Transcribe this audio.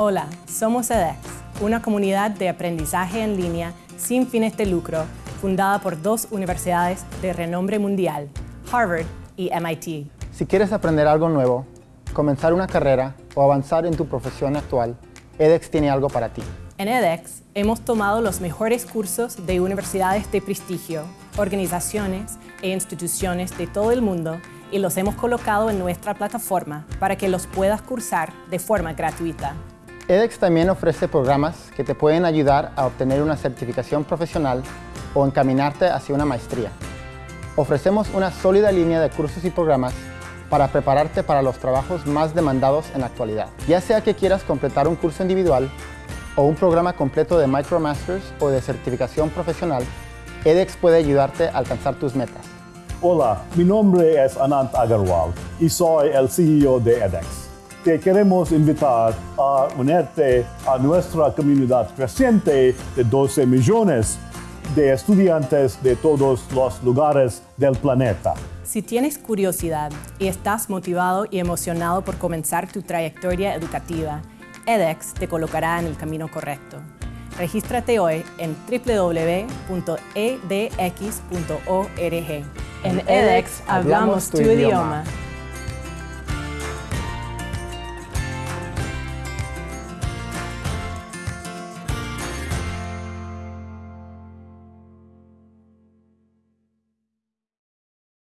Hola, somos edX, una comunidad de aprendizaje en línea sin fines de lucro fundada por dos universidades de renombre mundial, Harvard y MIT. Si quieres aprender algo nuevo, comenzar una carrera o avanzar en tu profesión actual, edX tiene algo para ti. En edX hemos tomado los mejores cursos de universidades de prestigio, organizaciones e instituciones de todo el mundo y los hemos colocado en nuestra plataforma para que los puedas cursar de forma gratuita. edX también ofrece programas que te pueden ayudar a obtener una certificación profesional o encaminarte hacia una maestría. Ofrecemos una sólida línea de cursos y programas para prepararte para los trabajos más demandados en la actualidad. Ya sea que quieras completar un curso individual o un programa completo de MicroMasters o de certificación profesional, edX puede ayudarte a alcanzar tus metas. Hola, mi nombre es Anant Agarwal y soy el CEO de edX. Te queremos invitar a unirte a nuestra comunidad creciente de 12 millones de estudiantes de todos los lugares del planeta. Si tienes curiosidad y estás motivado y emocionado por comenzar tu trayectoria educativa, edX te colocará en el camino correcto. Regístrate hoy en www.edx.org. En edX hablamos tu idioma.